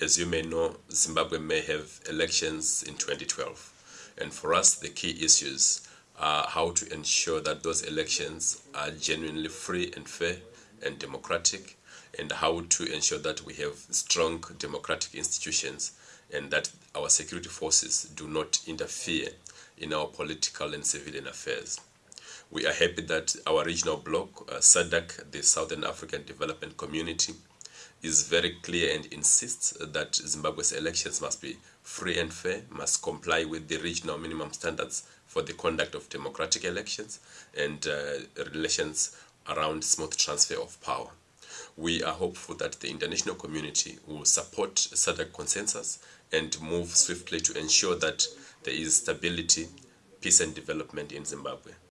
as you may know, Zimbabwe may have elections in 2012. And for us, the key issues are how to ensure that those elections are genuinely free and fair and democratic, and how to ensure that we have strong democratic institutions and that our security forces do not interfere in our political and civilian affairs. We are happy that our regional bloc, uh, SADC, the Southern African Development Community, is very clear and insists that Zimbabwe's elections must be free and fair, must comply with the regional minimum standards for the conduct of democratic elections and uh, relations around smooth transfer of power. We are hopeful that the international community will support SADC consensus and move swiftly to ensure that there is stability, peace and development in Zimbabwe.